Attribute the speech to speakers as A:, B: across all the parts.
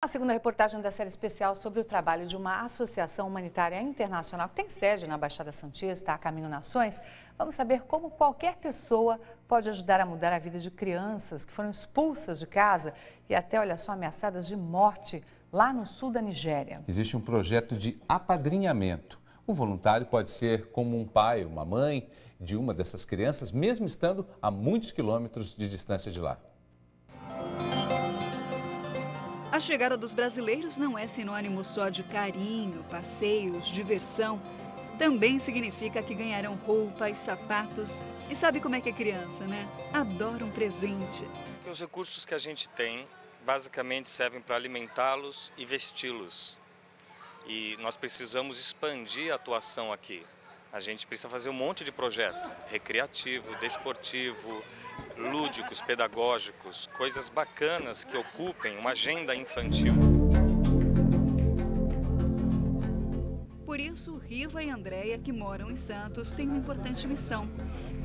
A: A segunda reportagem da série especial sobre o trabalho de uma associação humanitária internacional que tem sede na Baixada Santista, a Caminho Nações. Vamos saber como qualquer pessoa pode ajudar a mudar a vida de crianças que foram expulsas de casa e até, olha só, ameaçadas de morte lá no sul da Nigéria.
B: Existe um projeto de apadrinhamento. O voluntário pode ser como um pai, uma mãe de uma dessas crianças, mesmo estando a muitos quilômetros de distância de lá.
C: A chegada dos brasileiros não é sinônimo só de carinho, passeios, diversão. Também significa que ganharão roupas, sapatos. E sabe como é que é criança, né? Adora um presente.
D: Os recursos que a gente tem basicamente servem para alimentá-los e vesti-los. E nós precisamos expandir a atuação aqui. A gente precisa fazer um monte de projeto recreativo, desportivo, lúdicos, pedagógicos, coisas bacanas que ocupem uma agenda infantil.
C: Por isso, Riva e Andréia, que moram em Santos, têm uma importante missão.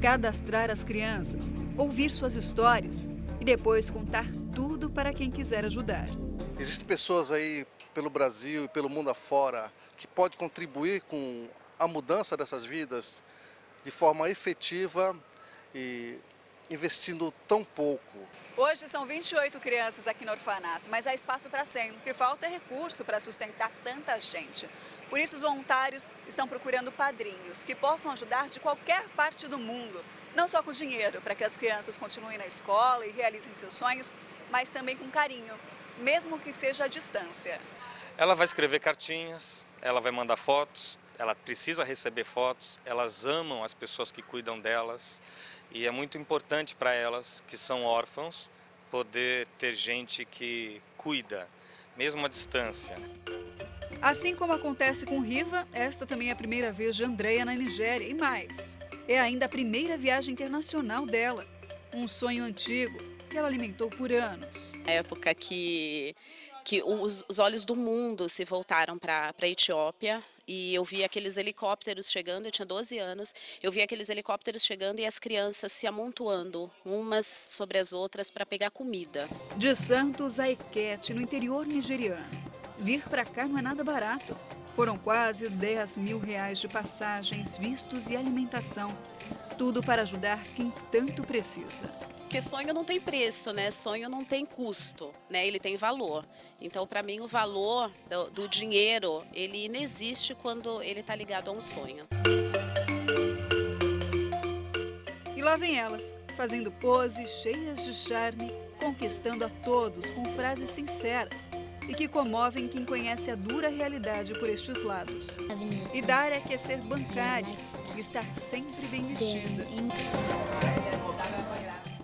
C: Cadastrar as crianças, ouvir suas histórias e depois contar tudo para quem quiser ajudar.
E: Existem pessoas aí pelo Brasil e pelo mundo afora que podem contribuir com a mudança dessas vidas de forma efetiva e investindo tão pouco.
C: Hoje são 28 crianças aqui no orfanato, mas há espaço para 100. O que falta é recurso para sustentar tanta gente. Por isso, os voluntários estão procurando padrinhos que possam ajudar de qualquer parte do mundo. Não só com dinheiro, para que as crianças continuem na escola e realizem seus sonhos, mas também com carinho, mesmo que seja à distância.
D: Ela vai escrever cartinhas, ela vai mandar fotos, ela precisa receber fotos, elas amam as pessoas que cuidam delas e é muito importante para elas, que são órfãos, poder ter gente que cuida, mesmo à distância.
C: Assim como acontece com Riva, esta também é a primeira vez de Andréia na Nigéria e mais. É ainda a primeira viagem internacional dela, um sonho antigo que ela alimentou por anos.
F: A época que, que os, os olhos do mundo se voltaram para a Etiópia, e eu vi aqueles helicópteros chegando, eu tinha 12 anos, eu vi aqueles helicópteros chegando e as crianças se amontoando umas sobre as outras para pegar comida.
C: De Santos a Equete, no interior nigeriano. Vir para cá não é nada barato. Foram quase 10 mil reais de passagens, vistos e alimentação. Tudo para ajudar quem tanto precisa.
F: Porque sonho não tem preço, né? Sonho não tem custo, né? Ele tem valor. Então, para mim, o valor do, do, dinheiro, ele inexiste quando ele está ligado a um sonho.
C: E lá vem elas, fazendo poses cheias de charme, conquistando a todos com frases sinceras e que comovem quem conhece a dura realidade por estes lados. E dar é que é ser bancária e estar sempre bem vestida.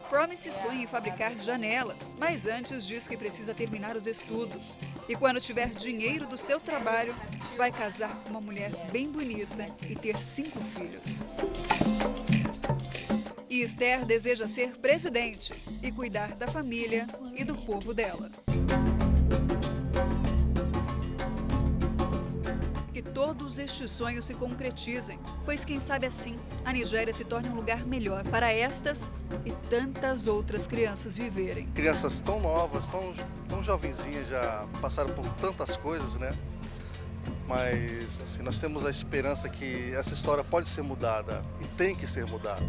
C: Promise sonha em fabricar janelas, mas antes diz que precisa terminar os estudos. E quando tiver dinheiro do seu trabalho, vai casar com uma mulher bem bonita e ter cinco filhos. E Esther deseja ser presidente e cuidar da família e do povo dela. Todos estes sonhos se concretizem, pois quem sabe assim a Nigéria se torne um lugar melhor para estas e tantas outras crianças viverem.
E: Crianças tão novas, tão, tão jovenzinhas, já passaram por tantas coisas, né? Mas assim, nós temos a esperança que essa história pode ser mudada e tem que ser mudada.